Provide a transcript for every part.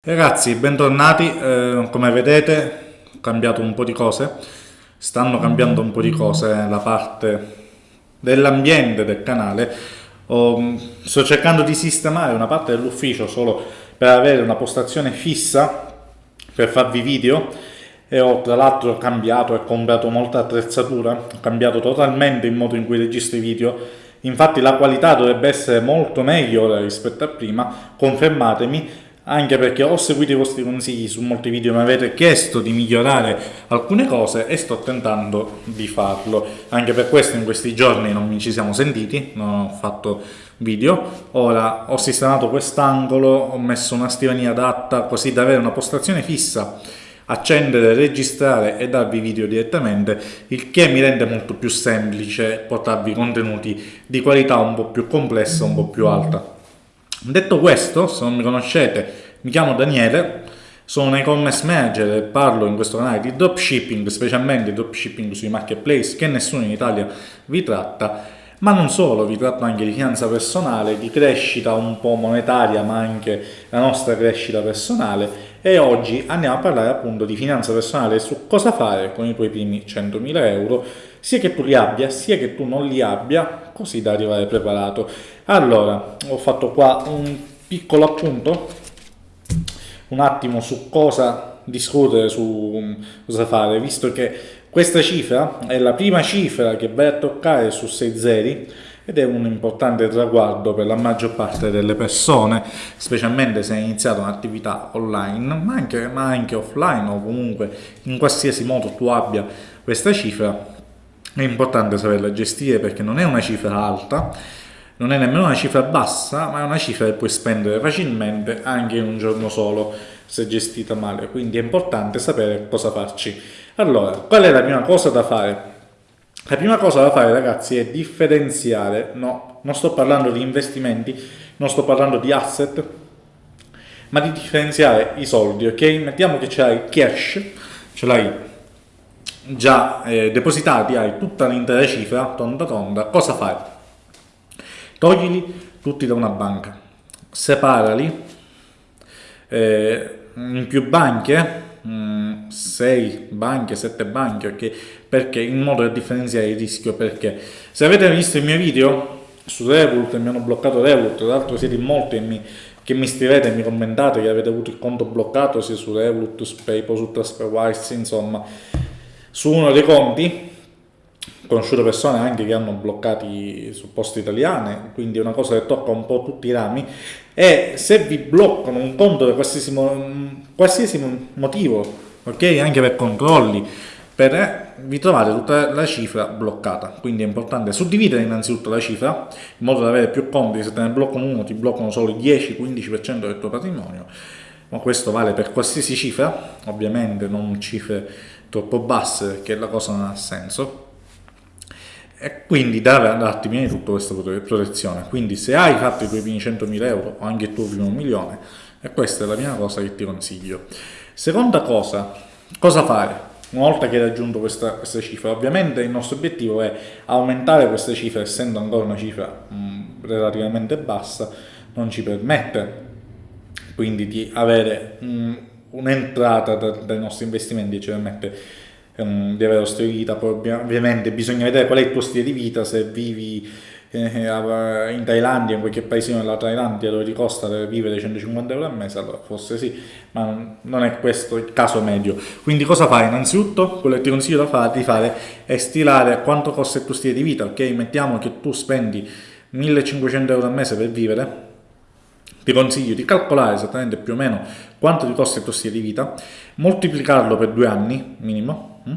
Ragazzi, bentornati, eh, come vedete ho cambiato un po' di cose, stanno cambiando un po' di cose la parte dell'ambiente del canale, oh, sto cercando di sistemare una parte dell'ufficio solo per avere una postazione fissa per farvi video. E ho tra l'altro cambiato e comprato molta attrezzatura, ho cambiato totalmente il modo in cui registro i video, infatti la qualità dovrebbe essere molto meglio rispetto a prima, confermatemi, anche perché ho seguito i vostri consigli su molti video mi avete chiesto di migliorare alcune cose e sto tentando di farlo anche per questo in questi giorni non ci siamo sentiti non ho fatto video ora ho sistemato quest'angolo ho messo una scrivania adatta così da avere una postazione fissa accendere, registrare e darvi video direttamente, il che mi rende molto più semplice portarvi contenuti di qualità un po' più complessa, un po' più alta. Detto questo, se non mi conoscete, mi chiamo Daniele, sono un e-commerce manager e parlo in questo canale di dropshipping, specialmente dropshipping sui marketplace che nessuno in Italia vi tratta, ma non solo, vi tratto anche di finanza personale, di crescita un po' monetaria, ma anche la nostra crescita personale e oggi andiamo a parlare appunto di finanza personale su cosa fare con i tuoi primi 100.000 euro, sia che tu li abbia, sia che tu non li abbia, così da arrivare preparato. Allora, ho fatto qua un piccolo appunto, un attimo su cosa discutere, su cosa fare, visto che questa cifra è la prima cifra che vai a toccare su 6 zeri, ed è un importante traguardo per la maggior parte delle persone, specialmente se hai iniziato un'attività online, ma anche, ma anche offline o comunque in qualsiasi modo tu abbia questa cifra, è importante saperla gestire perché non è una cifra alta, non è nemmeno una cifra bassa, ma è una cifra che puoi spendere facilmente anche in un giorno solo se gestita male, quindi è importante sapere cosa farci. Allora, qual è la prima cosa da fare? La prima cosa da fare ragazzi è differenziare, no, non sto parlando di investimenti, non sto parlando di asset, ma di differenziare i soldi, ok? Mettiamo che ce l'hai cash, ce l'hai già eh, depositati, hai tutta l'intera cifra, tonda tonda, cosa fai? Toglili tutti da una banca, separali eh, in più banche, 6 mm, banche, 7 banche, ok? Perché in modo da differenziare il rischio, perché? Se avete visto il mio video su Revolut, mi hanno bloccato Revolut, tra l'altro siete in molti e mi, che mi scrivete mi commentate che avete avuto il conto bloccato sia su Revolut, su PayPal, su TransferWise, insomma, su uno dei conti, conosciuto persone anche che hanno bloccati su poste italiane, quindi è una cosa che tocca un po' tutti i rami, e se vi bloccano un conto per qualsiasi, qualsiasi motivo, ok, anche per controlli, per, eh, vi trovate tutta la cifra bloccata, quindi è importante suddividere innanzitutto la cifra, in modo da avere più conti, se te ne bloccano uno ti bloccano solo il 10-15% del tuo patrimonio, ma questo vale per qualsiasi cifra, ovviamente non cifre troppo basse perché la cosa non ha senso, e quindi deve darti prima di tutto questa protezione. Quindi se hai fatto i tuoi primi 100.000 euro o anche il tuo primo milione, e questa è la prima cosa che ti consiglio. Seconda cosa, cosa fare? Una volta che hai raggiunto questa, questa cifra, ovviamente il nostro obiettivo è aumentare questa cifra, essendo ancora una cifra mh, relativamente bassa, non ci permette quindi di avere un'entrata da, dai nostri investimenti, ci permette um, di avere lo stile vita, poi ovviamente bisogna vedere qual è il tuo stile di vita, se vivi in Thailandia, in qualche paesino della Thailandia dove ti costa vivere 150 euro al mese, allora forse sì, ma non è questo il caso medio. Quindi cosa fai? Innanzitutto quello che ti consiglio di fare è stilare quanto costa il tuo stile di vita, ok? Mettiamo che tu spendi 1500 euro al mese per vivere, ti consiglio di calcolare esattamente più o meno quanto ti costa il tuo stile di vita, moltiplicarlo per due anni minimo hm?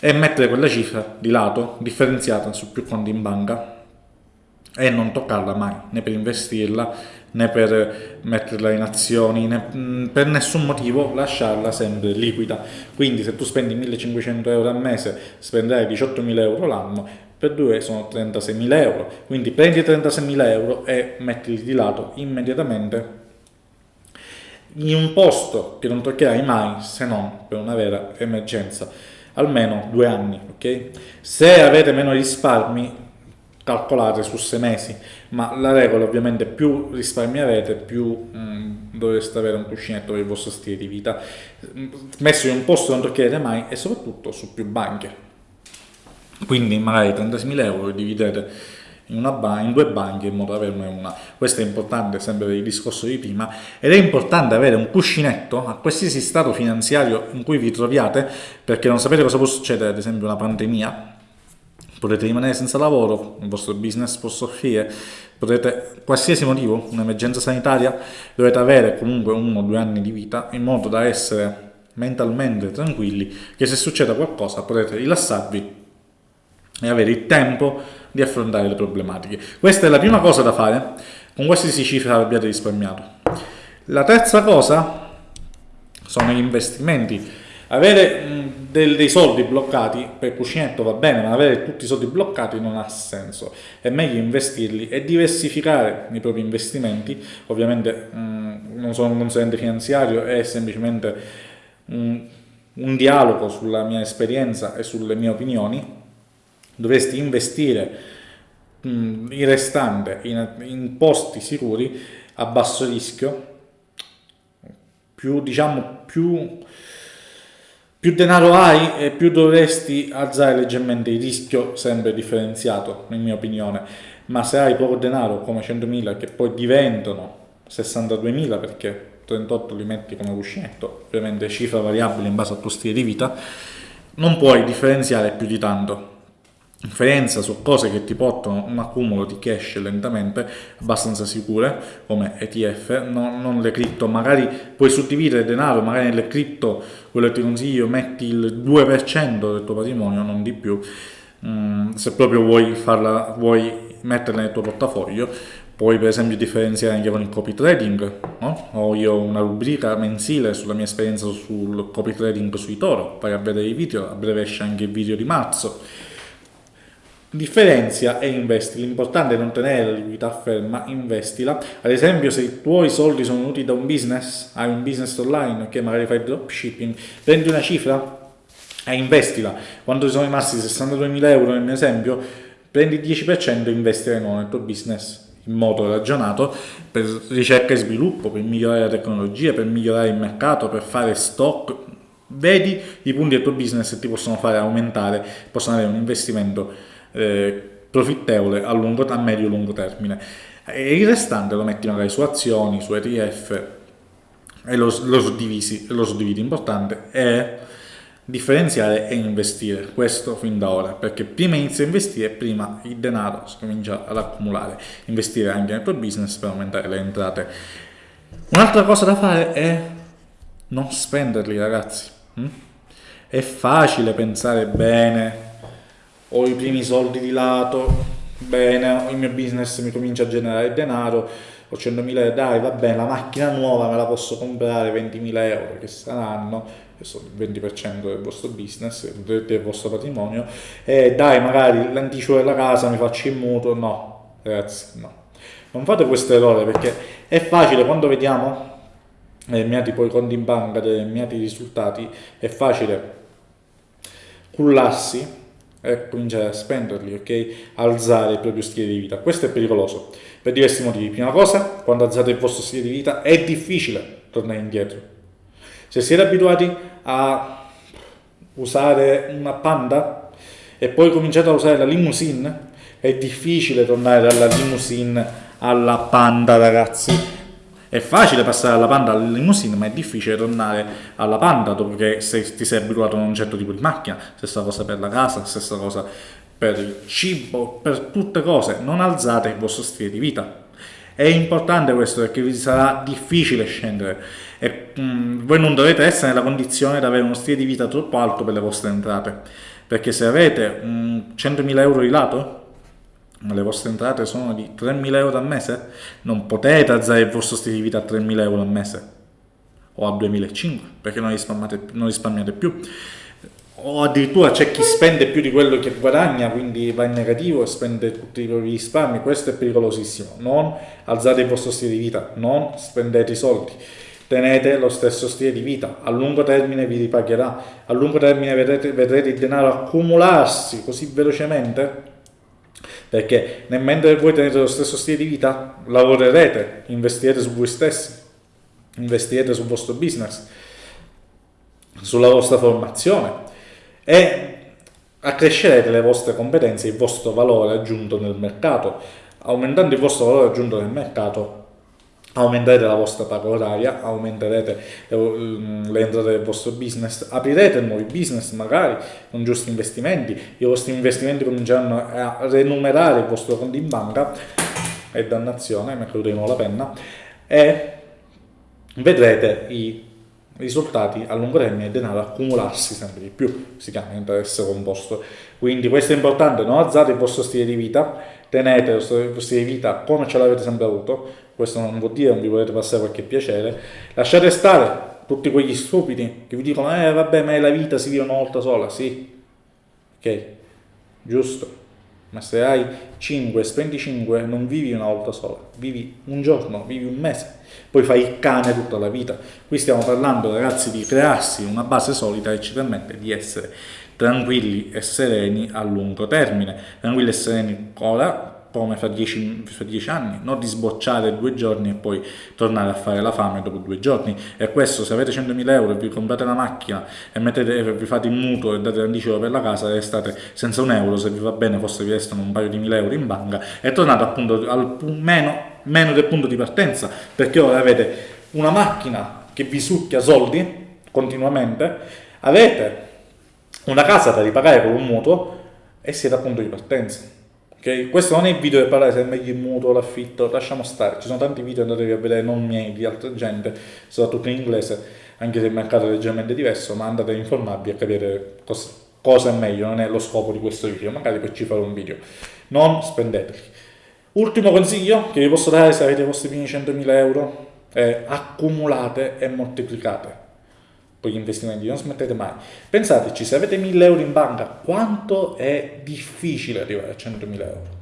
e mettere quella cifra di lato differenziata su più conti in banca e non toccarla mai, né per investirla né per metterla in azioni, né mm, per nessun motivo lasciarla sempre liquida. Quindi se tu spendi 1500 euro al mese spenderai 18.000 euro l'anno, per due sono 36.000 euro. Quindi prendi 36.000 euro e mettili di lato immediatamente in un posto che non toccherai mai se non per una vera emergenza almeno due anni ok se avete meno risparmi calcolate su sei mesi ma la regola ovviamente più risparmi avete più mh, mm, dovreste avere un cuscinetto per il vostro stile di vita, messo in un posto non toccherete mai e soprattutto su più banche. Quindi magari 36.000 euro dividete in, in, due banche in modo da averne una. Questo è importante sempre per il discorso di prima ed è importante avere un cuscinetto a qualsiasi stato finanziario in cui vi troviate perché non sapete cosa può succedere, ad esempio una pandemia, potete rimanere senza lavoro, il vostro business può soffrire, potete, qualsiasi motivo, un'emergenza sanitaria, dovete avere comunque uno o due anni di vita in modo da essere mentalmente tranquilli che se succede qualcosa potete rilassarvi e avere il tempo di affrontare le problematiche. Questa è la prima cosa da fare con qualsiasi cifra abbiate risparmiato. La terza cosa sono gli investimenti. Avere del, dei soldi bloccati per cuscinetto va bene, ma avere tutti i soldi bloccati non ha senso. È meglio investirli e diversificare i propri investimenti. Ovviamente mh, non sono un consulente finanziario, è semplicemente mh, un dialogo sulla mia esperienza e sulle mie opinioni dovresti investire mh, mm, il restante in, in, posti sicuri a basso rischio più diciamo più più denaro hai e più dovresti alzare leggermente il rischio sempre differenziato in mia opinione. Ma se hai poco denaro come 100.000 che poi diventano 62.000 perché 38 li metti come cuscinetto ovviamente cifra variabile in base al tuo stile di vita non puoi differenziare più di tanto differenza su cose che ti portano un accumulo di cash lentamente abbastanza sicure come ETF non, non le cripto. Magari puoi suddividere denaro magari nelle cripto quello che ti consiglio metti il 2% del tuo patrimonio non di più. Mm, se proprio vuoi farla vuoi metterla nel tuo portafoglio puoi per esempio differenziare anche con il copy trading no? ho io una rubrica mensile sulla mia esperienza sul copy trading sui Toro vai a vedere i video a breve esce anche il video di marzo differenzia e investi. L'importante è non tenere la liquidità ferma investila. Ad esempio se i tuoi soldi sono venuti da un business hai un business online che magari fai dropshipping prendi una cifra e investila. Quando ti sono rimasti? 62.000 euro nel mio esempio. Prendi il 10% e investire nel tuo business. In modo ragionato per ricerca e sviluppo per migliorare la tecnologia per migliorare il mercato per fare stock. Vedi i punti del tuo business che ti possono fare aumentare possono avere un investimento eh, profittevole a, lungo, a medio-lungo termine. E il restante lo metti magari su azioni, su ETF e lo, lo, suddivisi, lo suddividi. Importante è differenziare e investire. Questo fin da ora perché prima inizi a investire prima il denaro si comincia ad accumulare. Investire anche nel tuo business per aumentare le entrate. Un'altra cosa da fare è non spenderli ragazzi. Hm? è facile pensare bene ho i primi soldi di lato, bene, il mio business mi comincia a generare denaro, ho 100.000 euro, dai va bene, la macchina nuova me la posso comprare 20.000 euro che saranno, il 20% del vostro business, del vostro patrimonio, e dai magari l'anticipo della casa mi faccio il mutuo, no, ragazzi, no. Non fate questo errore perché è facile quando vediamo determinati poi conti in banca, determinati risultati, è facile cullarsi e cominciare a spenderli, ok? Alzare il proprio stile di vita. Questo è pericoloso per diversi motivi. Prima cosa, quando alzate il vostro stile di vita è difficile tornare indietro. Se siete abituati a usare una panda e poi cominciate a usare la limousine, è difficile tornare dalla limousine alla panda, ragazzi è facile passare dalla panda alla limousine, ma è difficile tornare alla panda dopo che sei, ti sei abituato a un certo tipo di macchina. Stessa cosa per la casa, stessa cosa per il cibo, per tutte cose. Non alzate il vostro stile di vita. È importante questo perché vi sarà difficile scendere e mm, voi non dovete essere nella condizione di avere uno stile di vita troppo alto per le vostre entrate. Perché se avete mh, 100.000 euro di lato, le vostre entrate sono di 3.000 euro al mese, non potete alzare il vostro stile di vita a 3.000 euro al mese. O a 2.500 perché non risparmiate, non risparmiate più. O addirittura c'è chi spende più di quello che guadagna quindi va in negativo e spende tutti i propri risparmi. Questo è pericolosissimo. Non alzate il vostro stile di vita non spendete i soldi. Tenete lo stesso stile di vita. A lungo termine vi ripagherà. A lungo termine vedrete, vedrete il denaro accumularsi così velocemente perché mentre voi tenete lo stesso stile di vita lavorerete, investirete su voi stessi investirete sul vostro business, sulla vostra formazione e accrescerete le vostre competenze, il vostro valore aggiunto nel mercato. Aumentando il vostro valore aggiunto nel mercato, aumenterete la vostra paga oraria, aumenterete mm, le entrate del vostro business, aprirete nuovi business magari con giusti investimenti, i vostri investimenti cominceranno a remunerare il vostro conto in banca, e dannazione, mi è caduta di nuovo la penna, e vedrete i risultati a lungo termine e denaro accumularsi sempre di più, si chiama interesse composto. Quindi questo è importante, non alzate il vostro stile di vita, tenete il vostro stile di vita come ce l'avete sempre avuto, questo non vuol dire non vi volete passare qualche piacere, lasciate stare tutti quegli stupidi che vi dicono eh vabbè ma la vita si vive una volta sola, sì, ok, giusto, ma se hai 5, spendi 5, non vivi una volta sola, vivi un giorno, vivi un mese, poi fai il cane tutta la vita. Qui stiamo parlando ragazzi di crearsi una base solida che ci permette di essere tranquilli e sereni a lungo termine, tranquilli e sereni ora come fra dieci, fra dieci, anni, non di sbocciare due giorni e poi tornare a fare la fame dopo due giorni. E questo, se avete 100.000 euro e vi comprate la macchina e mettete, vi fate il mutuo e date l'anticipo per la casa, restate senza un euro, se vi va bene forse vi restano un paio di mila euro in banca e tornate appunto al meno, meno del punto di partenza, perché ora avete una macchina che vi succhia soldi continuamente, avete una casa da ripagare con un mutuo e siete a punto di partenza Ok, questo non è il video per parlare se è meglio il mutuo, l'affitto, lasciamo stare, ci sono tanti video andatevi a vedere, non miei, di altra gente, soprattutto in inglese, anche se il mercato è leggermente diverso, ma andate a informarvi a capire cosa, cosa è meglio, non è lo scopo di questo video, magari per ci fare un video. Non spendeteli. Ultimo consiglio che vi posso dare se avete i vostri primi 100.000 euro è accumulate e moltiplicate con gli investimenti, non smettete mai. Pensateci, se avete 1000 euro in banca, quanto è difficile arrivare a 100.000 euro?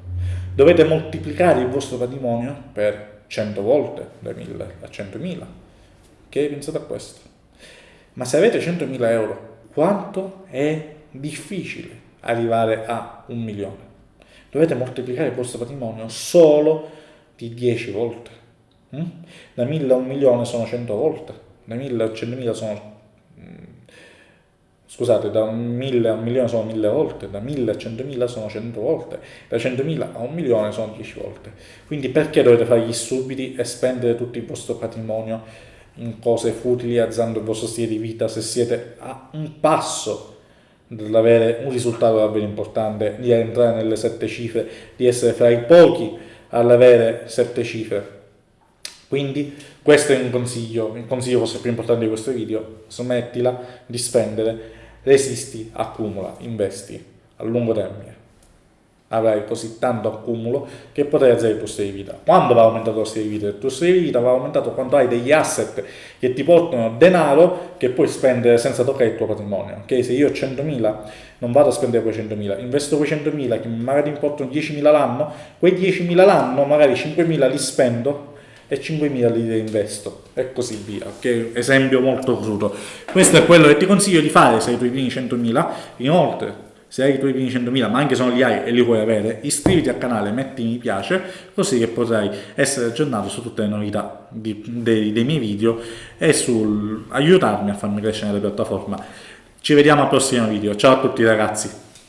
Dovete moltiplicare il vostro patrimonio per 100 volte, da 1000 a 100.000. Ok? Pensate a questo. Ma se avete 100.000 euro, quanto è difficile arrivare a un milione? Dovete moltiplicare il vostro patrimonio solo di 10 volte. Mm? Da 1000 a un milione sono 100 volte, da 1000 a 100.000 sono scusate, da 1000 a un milione sono 1000 volte, da 1000 a 100.000 sono 100 volte, da 100.000 a un milione sono 10 volte. Quindi perché dovete fare gli subiti e spendere tutto il vostro patrimonio in cose futili, alzando il vostro stile di vita, se siete a un passo dall'avere un risultato davvero importante, di entrare nelle sette cifre, di essere fra i pochi all'avere sette cifre. Quindi questo è un consiglio, il consiglio forse più importante di questo video, smettila di spendere resisti, accumula, investi a lungo termine. Avrai così tanto accumulo che potrai alzare il tuo stile di vita. Quando va aumentato lo stile di vita? Il tuo stile di vita va aumentato quando hai degli asset che ti portano denaro che puoi spendere senza toccare il tuo patrimonio. Ok? Se io ho 100.000 non vado a spendere quei 100.000, investo quei 100.000 che magari mi portano 10.000 l'anno, quei 10.000 l'anno magari 5.000 li spendo e 5.000 li reinvesto e così via, ok? Esempio molto crudo. Questo è quello che ti consiglio di fare se hai i tuoi primi 100.000. Inoltre, se hai i tuoi primi 100.000, ma anche se non li hai e li puoi avere, iscriviti al canale, metti mi piace, così che potrai essere aggiornato su tutte le novità di, dei, dei, miei video e sul aiutarmi a farmi crescere nella piattaforma. Ci vediamo al prossimo video. Ciao a tutti ragazzi!